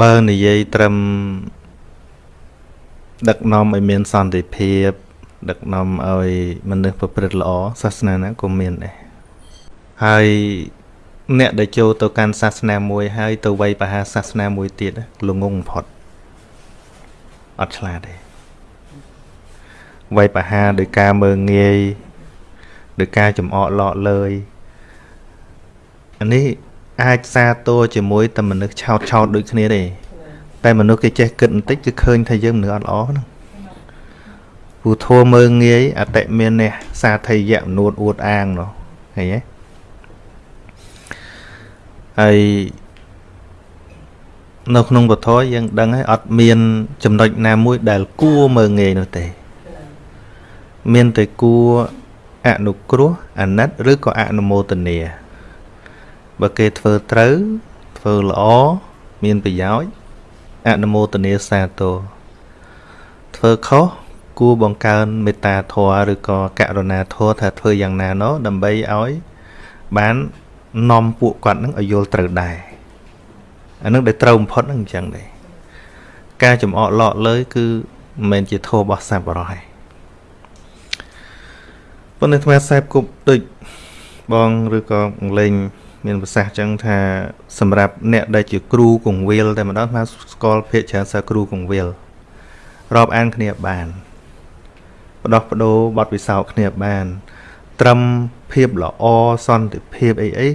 បើនិយាយត្រឹមដឹកនាំឲ្យមានសន្តិភាព ដឹកនាំឲ្យមនុស្សប្រព្រឹត្តល្អសាសនាណាក៏មានដែរហើយអ្នកដែលចូលទៅកាន់សាសនាមួយហើយទៅវ័យបហាសាសនាមួយទៀតល្ងងបំផុតអត់ឆ្លាតទេវ័យបហាដោយការមើងងាយដោយការចំអកឡកលើយអានេះ អាចសាទរជាមួយតែមនុស្សឆោតឆោតដូចគ្នាទេតែមនុស្សគេចេះគិតបន្តិចគឺឃើញថាយើងមនុស្សអត់ល្អហ្នឹងពូធัวមើងងាយអតិមាននេះសាធិយៈមនួតអួតអាងនោះឃើញទេហើយនៅក្នុងពធយើងដឹងហើយអត់មាន ចំណុចណាមួយដែលគួរមើងងាយនោះទេ មានតែគួរអនុគ្រោះអាណិត ឬក៏អនុមោទនា បើគេធ្វើត្រូវធ្វើល្អមានប្រយោជន៍អនុមោទនាសាទរធ្វើខុសគួរបង្កើនមេត្តាធម៌ឬក៏ករុណាធម៌ថាធ្វើយ៉ាងណាណោដើម្បីឲ្យបាននាំពួកគាត់នឹងឲ្យយល់ត្រូវដែរអានឹងដែលត្រូវបំផុតនឹងអញ្ចឹងដែរការចំអកឡកលើយគឺមិនមែនជាធម៌របស់សัพបរោះទេប៉ុន្តែអាត្មាសែបគប់ដូចបងឬក៏លេង មានប្រសាសន៍ចឹងថាសម្រាប់អ្នកដែលជាគ្រូកងវិលតែម្ដងថាស្គាល់ភាកច្រើនសិស្សគ្រូកងវិលរាប់អានគ្នាបានបដោះបដូរបទពិសោធន៍គ្នាបាន ត្រឹមភាពល្អសន្តិភាពអីអី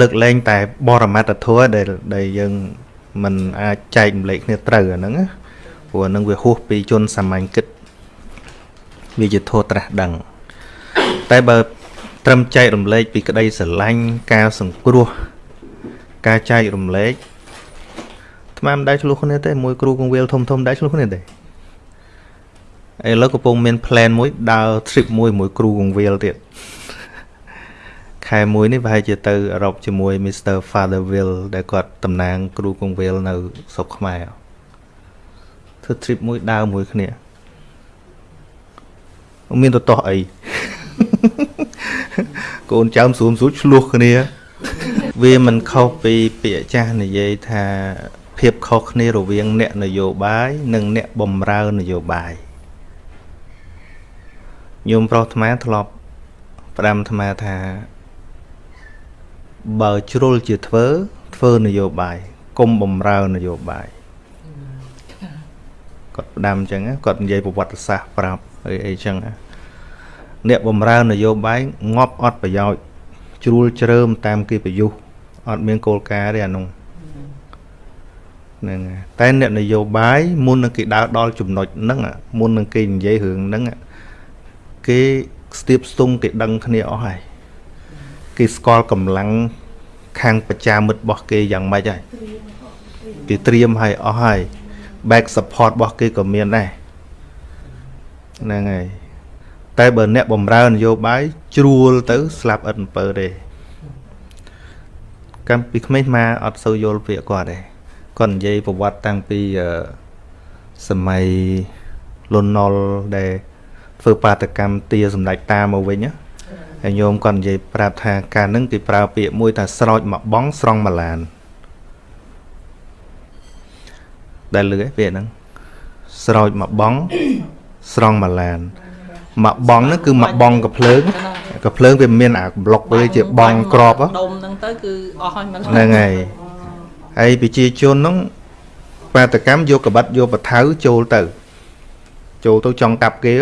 លើកលែងតែបរមត្តធម៌ដែលដែលយើងមិនអាចចែកម្លែកគ្នាត្រូវអាហ្នឹងព្រោះហ្នឹងវាហួសពីជនសាមញ្ញគិតវាជាធម៌ត្រាស់ដឹងតែបើ ត្រឹមចែករំលែកពីក្តីស្រឡាញ់ការសង្គ្រោះការចែករំលែកថ្មមិនដែរឆ្លោះគ្នាទេមួយគ្រូកងវិលធំធំដែរឆ្លោះគ្នាទេឥឡូវកំពុងមាន plan មួយដើរ trip មួយមួយគ្រូកងវិលទៀតខែមួយនេះប្រហែលជាទៅអឺរ៉ុបជាមួយ Mr Fatherville ដែលគាត់តំណាង គ្រូកងវិលនៅស្រុកខ្មែរធ្វើ trip មួយដើរមួយគ្នាមានទៅតោះអី កូនចៅស្រួមស្រួចឆ្លោះគ្នា វាមិនខុសពីពាក្យចាស់និយាយថាភាពខុសគ្នារវាងអ្នកនយោបាយនិងអ្នកបំរើនយោបាយញោមប្រុសអាត្មាធ្លាប់ផ្ដាំអាត្មាថាបើជ្រុលជាធ្វើធ្វើនយោបាយកុំបំរើនយោបាយគាត់ផ្ដាំអញ្ចឹងគាត់និយាយប្រវត្តិសាស្ត្រប្រាប់អីអីអញ្ចឹង អ្នកបំរើនយោបាយងាប់អត់ប្រយោជន៍ជ្រួលជ្រើមតាមគេប្រយុទ្ធអត់មានគោលការណ៍ទេអានោះហ្នឹងតែអ្នកនយោបាយមុននឹងគេដើរដល់ចំណុចហ្នឹងមុននឹងគេនិយាយរឿងហ្នឹងគេស្ទាបស្ទង់គេដឹងគ្នាអស់ហើយគេស្គាល់កម្លាំងខាងប្រជាមិត្តរបស់គេយ៉ាងម៉េចហើយគេត្រៀមឲ្យអស់ហើយ back support របស់គេក៏មានដែរហ្នឹងហើយ តែបើអ្នកបំរើនយោបាយជ្រួលទៅស្លាប់អិតអំពើទេកម្មពីក្មេងមកអត់សូវយល់ពាក្យគាត់ទេគាត់និយាយប្រវត្តិតាំងពីសម័យលន់ណុលដែលធ្វើបាតកម្មទាសម្ដេចតាមកវិញហើយញោមគាត់និយាយប្រាប់ថាការនឹងគេប្រើពាក្យមួយថាស្រោចមកបងស្រង់មកឡានដែលលឺឯពាក្យហ្នឹងស្រោចមកបងស្រង់មកឡាន មកបងហ្នឹងគឺមកបងកភ្លើងកភ្លើងវាមានអាប្លុកវាជាបងក្របដុំហ្នឹងទៅគឺអស់ហើយហ្នឹងហើយហើយប្រជាជនហ្នឹងបាតកម្មយកកបិតយកបថៅចូលទៅ ចូលទៅចង់កាប់គេ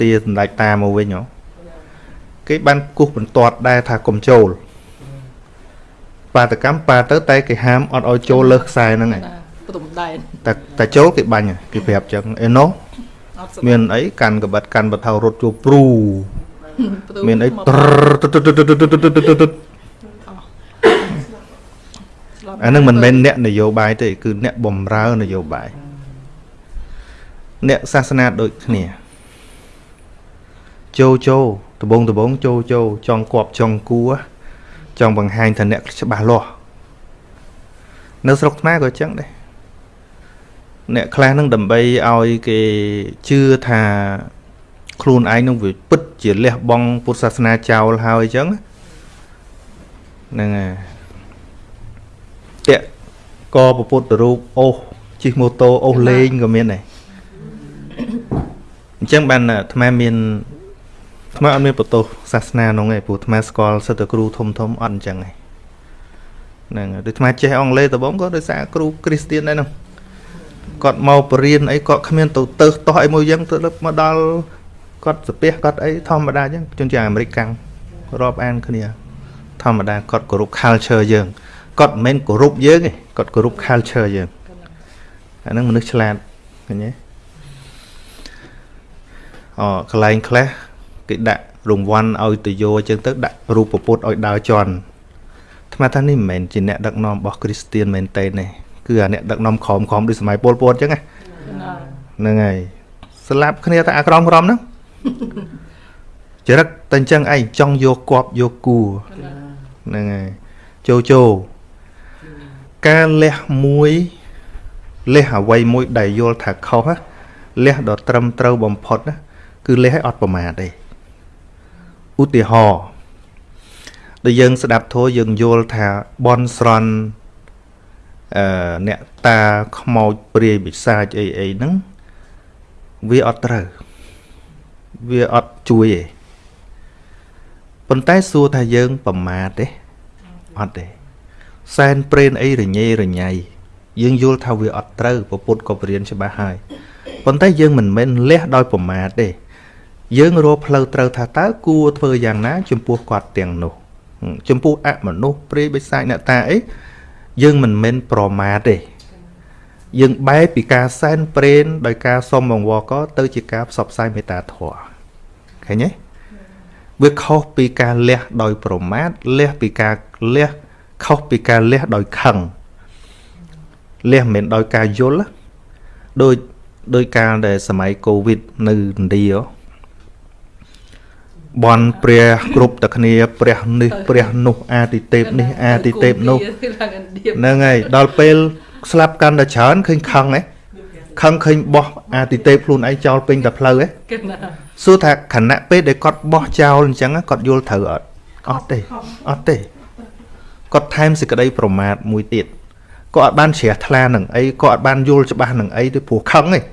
ទាសម្ដេចតាមកវិញហ៎គេបានគោះបន្ទាត់ដែរថាកុំចូល បាតកម្មប៉ាទៅតែគេហាមអត់ឲ្យចូលលើខ្សែហ្នឹងឯងព្រំដែនតែតែចូលគេបាញ់គេប្រាប់ចឹងអេណូ មានអីកាន់កបិតកាន់បថៅរត់ជួព្រូមានអីអានឹងមិនមែនអ្នកនយោបាយទេគឺអ្នកបំរើនយោបាយអ្នកសាសនាដូចគ្នាចូលចូលដបងដបងចូលចូលចង់គប់ចង់គួចង់បង្ហាញថាអ្នកច្បាស់លាស់នៅស្រុកខ្មែរក៏ចឹងដែរ អ្នកខ្លះនឹងដើម្បីឲ្យគេជឿថាខ្លួនឯងនឹងវាពិតជាលះបង់ពុទ្ធសាសនាចោលហើយអញ្ចឹងហ្នឹងហើយតាក់កពពុទ្ធរូបអូសជិះម៉ូតូអូសលេងក៏មានដែរអញ្ចឹងបានអាត្មាមានអាត្មាអត់មានបន្ទោសសាសនានោះទេព្រោះអាត្មាស្គាល់សិទ្ធិគ្រូធំធំអត់អញ្ចឹងទេហ្នឹងហើយដូចអាត្មាចេះអង់គ្លេសដំបូងក៏ដោយសារគ្រូគ្រីស្ទៀនដែរនោះ គាត់មកបរៀនអីគាត់គ្មានទៅទៅតោះអីមួយយ៉ាងទៅមកដល់គាត់សាពះគាត់អីធម្មតាអញ្ចឹងជួនជាងអាមេរិកកាំងរាប់អានគ្នា ធម្មតាគាត់គោរព culture យើងគាត់មិនមែនគោរពយើងទេគាត់គោរព culture យើងអាហ្នឹងមនុស្សឆ្លាតឃើញទេអូកន្លែងខ្លះគេដាក់រង្វាន់ឲ្យទៅយោអញ្ចឹងទៅដាក់រូបពុទ្ធឲ្យដើរជន់ថ្មថានេះមិនមែនជាអ្នកដឹកនាំរបស់គ្រីស្ទៀនមែនទេទេ គឺអាអ្នកដឹកនាំក្រមក្រមដូចសម័យពលពតអញ្ចឹងណាណាហ្នឹងហើយស្លាប់គ្នាតែអាក្រមក្រមហ្នឹងចរិតតែអញ្ចឹងឯងចង់យកគប់យកគួរហ្នឹងហើយជោជោការលះមួយលះអ្វីមួយដែលយល់ថាខុសណាលះដ៏ត្រឹមត្រូវបំផុតណាគឺលះឲ្យអត់ប្រមាទទេឧទាហរណ៍ដែលយើងស្ដាប់ធម៌យើងយល់ថាបនស្រន់ អឺអ្នកតាខ្មោចព្រាយពិសាចអីអីហ្នឹងវាអត់ត្រូវវាអត់ជួយទេប៉ុន្តែសួរថាយើងប្រមាទទេអត់ទេសែនព្រេនអីរញ៉េរញ៉ៃយើងយល់ថាវាអត់ត្រូវពពុទ្ធក៏បរៀនច្បាស់ហើយប៉ុន្តែយើងមិនមែនលះដោយប្រមាទទេយើងរកផ្លូវត្រូវថាតើគួរធ្វើយ៉ាងណា ចំពោះគាត់ទាំងនោះហឹមចំពោះអមនុស្សព្រាយបិសាចអ្នកតាអី យើងមិនមែនប្រមាទទេយើងបែរពីការសែនព្រេនដោយការសុំបង្វល់កទៅជាការផ្សព្វផ្សាយមេត្តាធម៌ឃើញទេវាខុសពីការលះដោយប្រមាទលះពីការលះខុសពីការលះដោយខឹងលះមិនមែនដោយការយល់ណាដោយដោយការដែលសម័យកូវីដនៅឥណ្ឌាហ៎ បនព្រះគ្រប់តែគ្នា ព្រះនេះព្រះនោះអាទិទេពនេះអាទិទេពនោះឡើងឥណ្ឌាហ្នឹងហើយដល់ពេលស្លាប់កាន់តែច្រើនឃើញខឹងហ៎ខឹងឃើញបោះអាទិទេពខ្លួនឯងចោលពេញតែផ្លូវហ៎គេណាសួរថាខណៈពេលដែលគាត់បោះចោលអញ្ចឹងគាត់យល់ត្រូវអត់អត់ទេអត់ទេគាត់ថែមសេចក្តីប្រមាទមួយទៀតគាត់អត់បានជ្រះថ្លានឹងអីគាត់អត់បានយល់ច្បាស់នឹងអីទេព្រោះខឹងឯង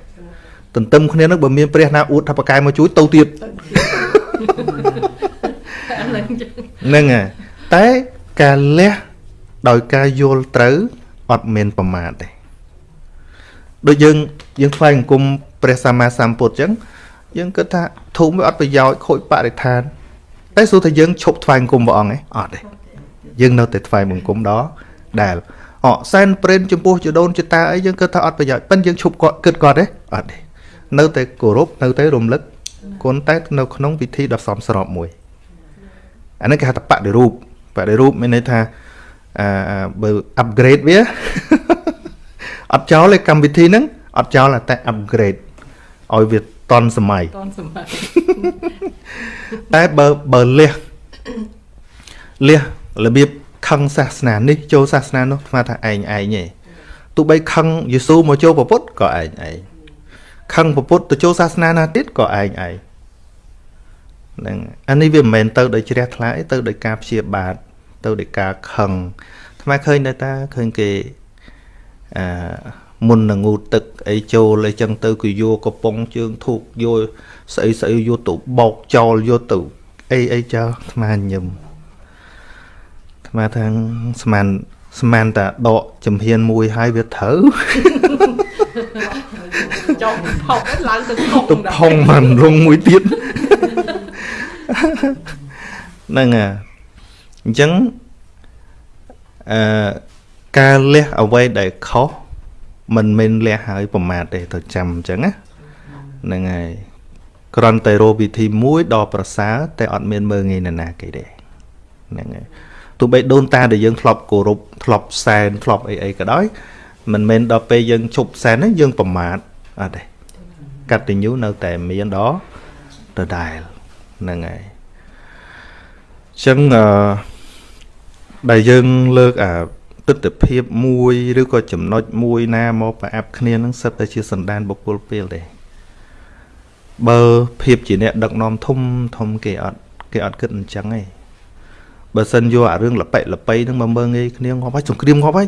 ទន្ទឹមគ្នានឹងបើមានព្រះណាអួតថាប្រកែមកជួយទៅទៀតអាហ្នឹងចឹង ហ្នឹងហើយតែការលះដោយការយល់ត្រូវអត់មានប្រមាទទេដូចយើងយើងថ្វាយអង្គមព្រះសម្មាសម្ពុទ្ធអញ្ចឹងយើងគិតថាធូមវាអត់ប្រយោជន៍ខូចបរិស្ថានតែសួរថាយើងឈប់ថ្វាយអង្គមព្រះអង្គឯងអត់ទេយើងនៅតែថ្វាយបង្គំដល់ដែលអសែនព្រេនចំពោះចដូនចតាអីយើងគិតថាអត់ប្រយោជន៍ប៉ិនយើងឈប់គាត់គិតគាត់ទេអត់ទេនៅតែគោរពនៅតែរំលឹកគុណតែនៅក្នុងពិធីដ៏សមស្របមួយ អានេះគេហៅថាបដិរូបបដិរូបមានន័យថាអឺបើ upgrade វាអត់ចោលទេកម្មវិធីហ្នឹងអត់ចោលតែ upgrade ឲ្យវាតន់សម័យតនសម័យតែបើបើលះលះរបៀបខឹងសាសនានេះចូលសាសនានោះស្មើថាឯងឯងទេទោះបីខឹងយេស៊ូមកចូលពុទ្ធក៏ឯងឯងខឹងពុទ្ធទៅចូលសាសនាណាទៀតក៏ឯងឯង ហ្នឹងអានេះវាមិនមែនទៅដោយជ្រះថ្លាទេទៅដោយការព្យាបាទទៅដោយការខឹងថ្មឃើញដែរតាឃើញគេអឺមុននឹងងូតទឹកអីចូលអីចឹងទៅគឺយកកំប៉ុងជើងធូបយកស្អីស្អីយកទៅបោកចោលយកទៅអីអីចោលថ្មញឹមថ្មថាស្មានស្មានតាដកចំហៀនមួយហើយវាត្រូវចង់ផុកឡើងទៅផុកទៅផុងមិនរងមួយទៀត ហ្នឹងហើយអញ្ចឹងអឺការលះអ្វីដែលខុសមិនមែនលះហើយប្រមាទទេទៅចាំអញ្ចឹងណាហ្នឹងហើយគ្រាន់តែរកវិធីមួយដ៏ប្រសើរតែអត់មានមើងងាយនរណាគេទេហ្នឹងហើយទោះបីដូនតាដែលយើងធ្លាប់គោរពធ្លាប់សែនធ្លាប់អីអីក៏ដោយមិនមែនដល់ពេលយើងជប់សែនហ្នឹងយើងប្រមាទអត់ទេកតញ្ញូនៅតែមានដល់ដដែល ហ្នឹងហើយអញ្ចឹងអឺដែលយើងលើកអាទស្សនភាពមួយឬក៏ចំណុចមួយណាមកប្រអាប់គ្នានឹងសិតតែជាសន្តានបុគ្គលពេលទេបើភាពជាអ្នកដឹកនាំធំធំគេអត់គេអត់គិតអញ្ចឹងទេបើសិនយកអារឿងលប៉ិលប៉ៃហ្នឹងមកមើងងាយគ្នាងាប់ហើយសង្គ្រាមងាប់ហើយ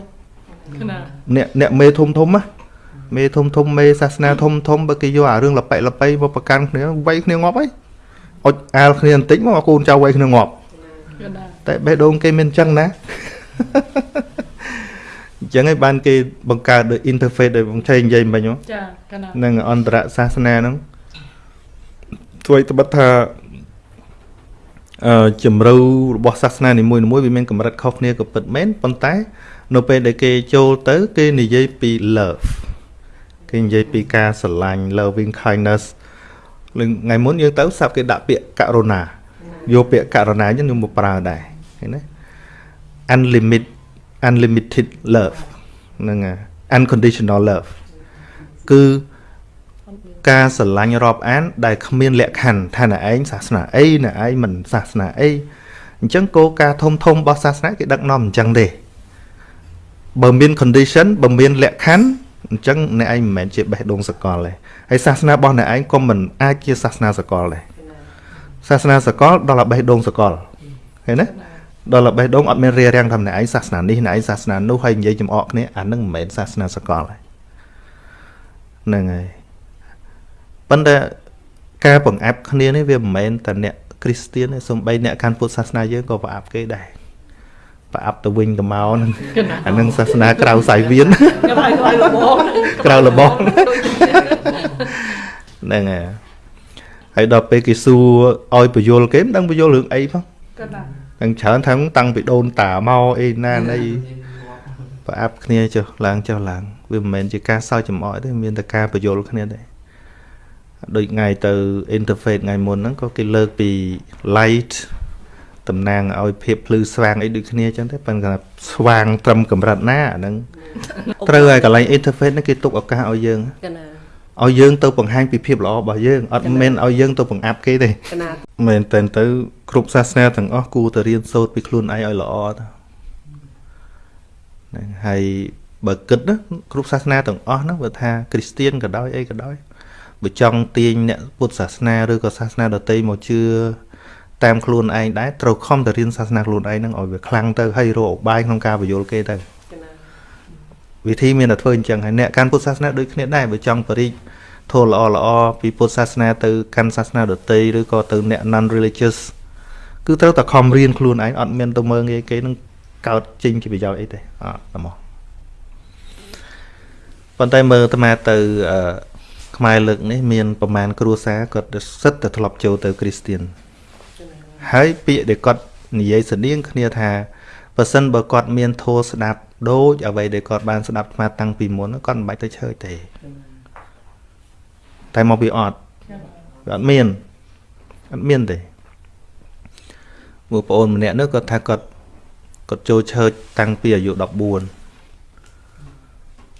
ណាអ្នកអ្នកមេធំធំណាមេធំធំមេសាសនាធំធំបើគេយកអារឿងលប៉ិលប៉ៃមកប្រកាន់គ្នាវាយគ្នាងាប់ហើយ អុចអាលគ្នាបន្តិចមកកូនចៅវាយគ្នាងាប់កណាតែបេះដូងគេមានអញ្ចឹងណាអញ្ចឹងហើយបានគេបង្កើតដោយ interface ដោយបងឆេងនិយាយមិញហ៎ចាកណានឹងអន្តរសាសនាហ្នឹងធ្វើឲ្យត្បិតថាអឺជំរឿរបស់សាសនានីមួយៗវាមានកម្រិតខុសគ្នាក៏ពិតមែនប៉ុន្តែនៅពេលដែលគេចូលទៅ គេនិយាយពី love គេនិយាយពីការស្រឡាញ់ loving kindness លឹង ថ្ងៃមុនយើងទៅសាប់គេដាក់ពាក្យករុណាយកពាក្យករុណាយើងមកប្រើដែរឃើញទេ unlimited unlimited love ហ្នឹងហើយ unconditional love គឺការស្រឡាញ់រាប់អាន ដែលគ្មានលក្ខខណ្ឌថាអ្នកឯងសាសនាអីអ្នកឯងមិនសាសនាអីអញ្ចឹងគោលការណ៍ធំធំរបស់សាសនាគេដឹកនាំអញ្ចឹងទេបើមាន condition បើមានលក្ខខណ្ឌ អញ្ចឹងអ្នកឯងមិនមែនជាបេះដូងសកលទេហើយសាសនារបស់អ្នកឯងក៏មិនអាចជាសាសនាសកលដែរសាសនាសកលដល់តែបេះដូងសកលឃើញទេដល់តែបេះដូងអត់មានរារាំងថាអ្នកឯងសាសនានេះអ្នកឯងសាសនានោះហើយនិយាយចំអកគ្នាអានឹងមិនមែនសាសនាសកលទេហ្នឹងហើយប៉ុន្តែការបង្អាប់គ្នានេះវាមិនមែនតែអ្នកគ្រីស្ទៀនទេសូម្បីអ្នកកាន់ពុទ្ធសាសនាយើងក៏ប្រអាប់គេដែរ ប្រអាប់ទៅវិញទៅមកហ្នឹងអានឹងសាសនាក្រៅសាយវៀនកណាក្រៅលបងក្រៅលបងហ្នឹងហើយហើយដល់ពេលគេសួរឲ្យបញ្យលគេមិនដឹងបញ្យលរឿងអីផងកណាទាំងច្រើនថាតាំងពីដូនតាមកអីណាអីប្រអាប់គ្នាចុះឡើងចុះឡើងវាមិនមែនជាការសើចចំអកទេមានតែការបញ្យលគ្នាដែរដូចថ្ងៃទៅ interface ថ្ងៃមុនហ្នឹងក៏គេលើកពី light តំណាងឲ្យភាពភ្លឺស្វាងអីដូចគ្នាអញ្ចឹងទេប៉ុន្តែស្វាងត្រឹមកម្រិតណាអាហ្នឹងត្រូវហើយកន្លែង interface ហ្នឹងគេទុកឱកាសឲ្យយើងកណាឲ្យយើងទៅបង្ហាញពីភាពល្អរបស់យើងអត់មែនឲ្យយើងទៅបង្អាប់គេទេកណាមែនតែនទៅគ្រប់សាសនាទាំងអស់គួរតែរៀនសូត្រពីខ្លួនឯងឲ្យល្អទៅហ្នឹងហើយបើគិតណាគ្រប់សាសនាទាំងអស់ហ្នឹងបើថាគ្រីស្ទៀនក៏ដោយអីក៏ដោយបើចង់ទាញអ្នកពុទ្ធសាសនាឬក៏សាសនាដទៃមកជឿ តាមខ្លួនឯងដែរត្រូវខំតែរៀនសាសនាខ្លួនឯងហ្នឹងឲ្យវាខ្លាំងទៅហើយរកឧបាយក្នុងការបញ្យល់គេទៅកណាវិធីមានតែធ្វើអញ្ចឹងហើយអ្នកកាន់ពុទ្ធសាសនាដូចគ្នាដែរបើចង់បរិជធម៌ល្អល្អពីពុទ្ធសាសនាទៅកាន់សាសនាដទៃឬក៏ទៅអ្នក non religious គឺត្រូវតែខំរៀនខ្លួនឯងអត់មានទៅមើងងាយគេនឹងកើតចេញជាប្រយោជន៍អីទេអត់តែមកប៉ុន្តែមើលអាត្មាទៅអឺខ្មែរលើកនេះមានប្រមាណគ្រួសារគាត់សិតតែធ្លាប់ចូលទៅគ្រីស្ទៀន ហើយពាក្យដែលគាត់និយាយស្តៀងគ្នាថាបើសិនបើគាត់មានធម៌ស្ដាប់ដូចអ្វីដែលគាត់បានស្ដាប់អាត្មាតាំងពីមុនគាត់មិនបាច់ទៅឈើទេតែមកពីអត់វាអត់មានអត់មានទេមួយប្អូនម្នាក់នោះគាត់ថាគាត់គាត់ចូលឈើតាំងពីអាយុ14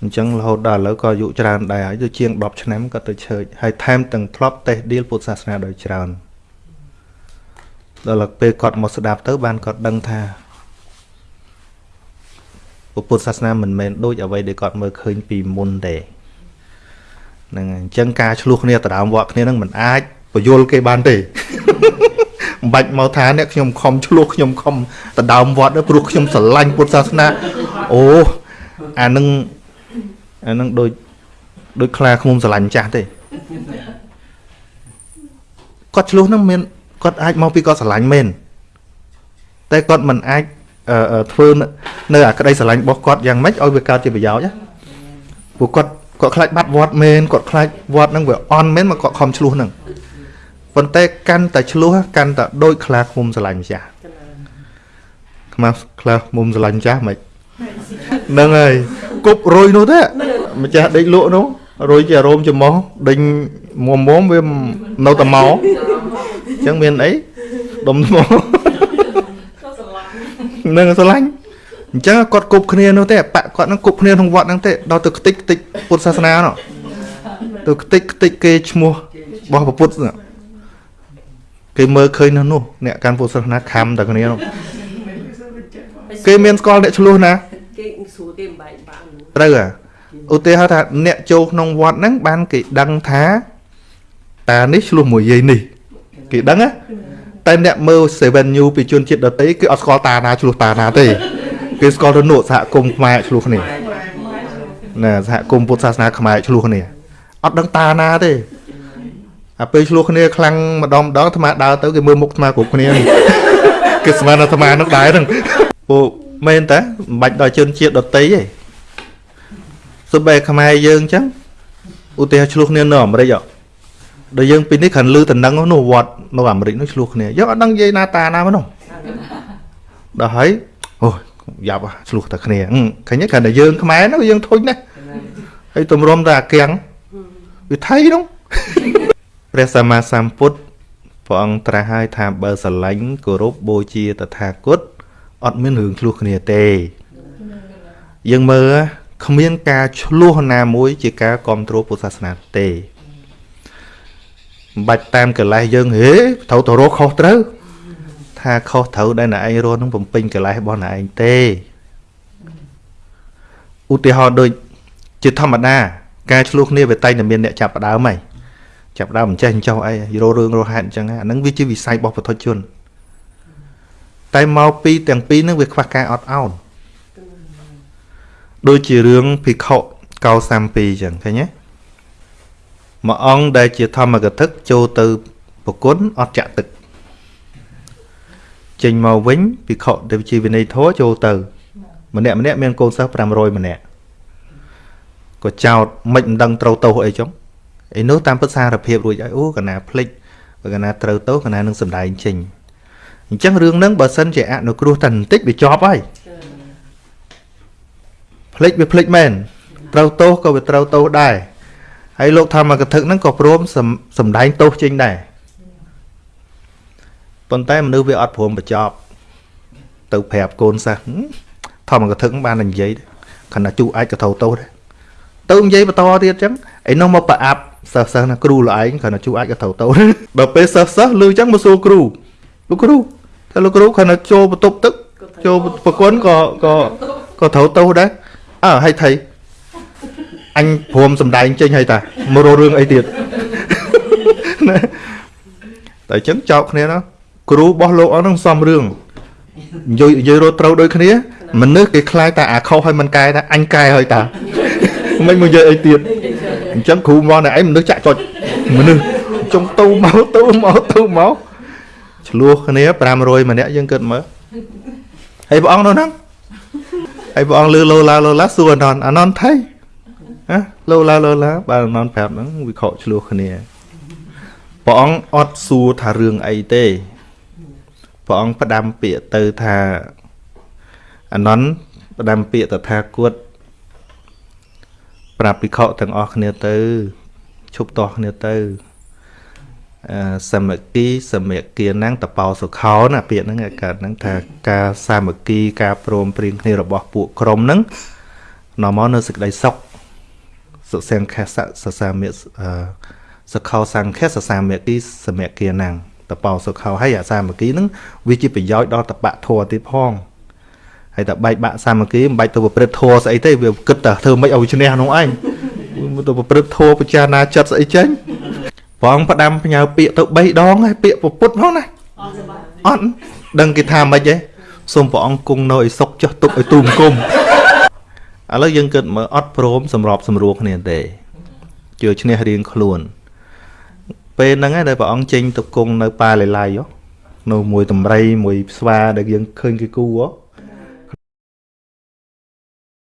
អញ្ចឹងរហូតដល់ឥឡូវក៏អាយុច្រើនដែរហើយទៅជាង10ឆ្នាំគាត់ទៅឈើហើយថែមទាំងធ្លាប់តេះឌីលពុទ្ធសាសនាដោយច្រើន ដល់ពេលគាត់មកស្ដាប់ទៅបានគាត់ដឹងថាពុទ្ធសាសនាមិនមែនដូចអ្វីដែលគាត់មើលឃើញពីមុនទេហ្នឹងហើយអញ្ចឹងការឆ្លោះគ្នាដដើមវត្តគ្នានឹងមិនអាចបញ្យល់គេបានទេមិនបាច់មកថាអ្នកខ្ញុំខំឆ្លោះខ្ញុំខំដដើមវត្តទេព្រោះខ្ញុំស្រឡាញ់ពុទ្ធសាសនាអូអានឹងអានឹងដូចដូចខ្លាឃ្មុំស្រឡាញ់ចាស់ទេគាត់ឆ្លោះហ្នឹងមាន គាត់អាចមកពីគាត់ស្រឡាញ់មែនតែគាត់មិនអាចអឺអឺធ្វើនៅនៅអាក្តីស្រឡាញ់របស់គាត់យ៉ាងម៉េចឲ្យវាកើតជាប្រយោជន៍ណាព្រោះគាត់គាត់ខ្លាចបាត់វត្តមែនគាត់ខ្លាចវត្តហ្នឹងវាអន់មែនមកគាត់ខំឆ្លោះហ្នឹងប៉ុន្តែកាន់តែឆ្លោះកាន់តែដូចខ្លាឃ្មុំស្រឡាញ់ម្ចាស់កណាខ្មាស់ខ្លាមុំស្រឡាញ់ចាស់មិនហ្នឹងហើយគប់រុយនោះទេម្ចាស់ដេកលក់នោះរុយជារោមចំោះដេញមុំមុំវានៅតែមកអញ្ចឹងមានអីដុំថ្មហ្នឹងស្រឡាញ់អញ្ចឹងគាត់គប់គ្នានោះទេបាក់គាត់ហ្នឹងគប់គ្នាក្នុងវត្តហ្នឹងទេដល់ទៅខ្ទេចខ្ទេចពុទ្ធសាសនានោះទៅខ្ទេចខ្ទេចគេឈ្មោះរបស់ព្រះពុទ្ធនោះគេមើលឃើញនៅនោះអ្នកកាន់ពុទ្ធសាសនាខំតែគ្នានោះគេមានស្គាល់អ្នកឆ្លោះណាគេស្រួលគេមិនបែកបានត្រូវហ่ะឧទាហរណ៍ថាអ្នកចូលក្នុងវត្តហ្នឹងបានគេដឹងថាតានេះឆ្លោះមួយយាយនេះ គេដឹងណាតែអ្នកមើល7 New ពីជនជាតិដទៃគេអត់ស្គាល់តាណាឆ្លោះតាណាទេគេស្គាល់ទៅនក់សហគមន៍ខ្មែរឆ្លោះគ្នាបែកបានណាសហគមន៍ពុទ្ធសាសនាខ្មែរឆ្លោះគ្នាអត់ដឹងតាណាទេអាពេលឆ្លោះគ្នាខ្លាំងម្ដងម្ដងអាត្មាដើរទៅគេមើលមុខអាត្មាគ្រប់គ្នាគេស្មានអាត្មានោះដែរហ្នឹងពួកមែនតាមិនបាច់ដល់ជនជាតិដតីទេសូម្បីខ្មែរយើងអញ្ចឹងឧទាហរណ៍ឆ្លោះគ្នានៅអាមេរិកហ៎ ដល់យើងពីនេះគ្រាន់លឺតំណឹងនោះវត្តនៅអាមេរិកនោះឆ្លោះគ្នាយើងអត់ដឹងនិយាយណាតាណាមកនោះដល់ហើយអូយយ៉ាប់ហ่ะឆ្លោះតែគ្នាហឹមឃើញទេគ្រាន់តែយើងខ្មែរនោះយើងធុញណាស់ហើយទម្រាំតែអាកៀងវាថៃនោះព្រះសម្មាសម្ពុទ្ធព្រះអង្គត្រាស់ហើយថាបើស្រឡាញ់គោរពបូជាតថាគតអត់មានរឿងឆ្លោះគ្នាទេ យើងមើលគ្មានការឆ្លោះណាមួយជាការគ្រប់គ្រងពុទ្ធសាសនាទេ មិនបាច់តាមកលេសយើងហេត្រូវទៅរកខុសត្រូវថាខុសត្រូវដែលអ្នកឯងរស់នឹងបំពេញកលេសរបស់អ្នកឯងទេឧទាហរណ៍ដូចជាធម្មតា ការឆ្លោះគ្នាវាតែងតែមានអ្នកចាប់ផ្ដើមហើយចាប់ផ្ដើមមិនចេះអញ្ចោះអីរោរឿងរោហេតុអញ្ចឹងអាហ្នឹងវាជាវិស័យរបស់ពុទ្ធជនតែមកពីទាំងពីរហ្នឹងវាខ្វះការអត់ឱនដូចជារឿងភិក្ខុកោ32អញ្ចឹងឃើញទេ មួយអង្គដែលជាធម្មកថាចូលទៅប្រគុណអត់ចាក់ទឹកចេញមកវិញភិក្ខុដែលជាវិន័យធម៌ចូលទៅ ម្នាក់ម្នាក់មានកូនសិស្ស500ម្នាក់ក៏ចោតមិនមិនដឹងត្រូវទោសអីចឹងឯនោះតាមពិតសារភាពរួចហើយអូកណាភ្លេចបើកណាត្រូវទោសកណានឹងសំដែងចេញអញ្ចឹងរឿងហ្នឹងបើសិនជាអនុគ្រោះតែបន្តិចវាចប់ហើយភ្លេចវាភ្លេចមែនត្រូវទោសក៏វាត្រូវទោសដែរ ហើយលោកធម្មកថាហ្នឹងក៏ព្រមសំដែងទោសចេញដែរប៉ុន្តែមនុស្សវាអត់ព្រមបញ្ចប់ ទៅប្រាប់កូនសិស្សធម្មកថាបានតែនិយាយខណៈជូអាចក៏ត្រូវទោសដែរទៅនិយាយបន្តទៀតអញ្ចឹងឯនោះមកប្រអាប់សិស្សសិស្សណាគ្រូលឯងគ្រាន់តែជួអាចក៏ត្រូវទៅដល់ពេលសិស្សសិស្សលឺអញ្ចឹងមកសួរគ្រូលោកគ្រូថាលោកគ្រូគ្រាន់តែចូលបន្ទប់ទឹកចូលប្រគុណក៏ក៏ក៏ត្រូវទៅដែរអើហើយថៃ អញព្រមសំដែងចេញហើយតាមករករឿងអីទៀតណាតែអញ្ចឹងចោកគ្នាណាគ្រូរបស់លោកអស់ហ្នឹងសំរឿងនិយាយនិយាយរត់ត្រូវដូចគ្នាមនុស្សគេខ្លាចតែអាខុសហើយមិនកែថាអញកែហើយតាមិនមកនិយាយអីទៀតអញ្ចឹងគ្រូមកណែឯងមនុស្សចាក់ចុចមនុស្សចុងទៅមកទៅមកទៅមកឆ្លោះគ្នា500ម្នាក់យើងគិតមើលហើយព្រះអង្គនោះហ្នឹងហើយព្រះអង្គលឺលោឡាលោឡាសួរអនន្តអនន្តថៃ ណាលោឡាលោឡាបាទអនន្តប្រាប់ហ្នឹងវិខឆ្លោះគ្នាព្រះអង្គអត់សួរថារឿងអីទេព្រះអង្គផ្ដាំពាក្យទៅថាអនន្តផ្ដាំពាក្យតថាគតប្រាប់ភិក្ខុទាំងអស់គ្នាទៅឈប់តោះគ្នាទៅអឺសមគីសមគីណាំងតបោសុខោណាពាក្យហ្នឹងកើតហ្នឹងថាការសាមគ្គីការព្រមព្រៀងគ្នារបស់ពួកក្រុមហ្នឹងនាំមកនៅសេចក្តីសុខ សុសង្ខសសសាមិអឺសុខោសង្ខសសាមគីសមគីណាំងតបោសុខោហើយអាសាមគ្គីហ្នឹងវាជាប្រយោជន៍ដល់តបៈធម៌ទៀតផងហើយតែបែកបាក់សាមគ្គីមិនបាច់ទៅប្រព្រឹត្តធម៌ស្អីទេវាគិតតែធ្វើម៉េចឲ្យឈ្នះនោះឯងទៅប្រព្រឹត្តធម៌ពិចារណាចិត្តស្អីចេញព្រះអង្គផ្ដាំផ្ញើពាក្យទៅ3ដងហើយពាក្យពុទ្ធផងណាអត់ដឹងគេថាម៉េចទេសូមព្រះអង្គគង់នៅឲ្យសុខចុះទុកឲ្យទូមគុំ ឥឡូវយើងគិតមើលអត់ព្រមសម្របសម្រួលគ្នាទេជឿឈ្នះរៀងខ្លួន ពេលហ្នឹងឯងដែលព្រះអង្គចេញទៅគង់នៅប៉ាលេឡៃនៅមួយតម្រៃមួយស្វាដែលយើងឃើញគេគូហ៎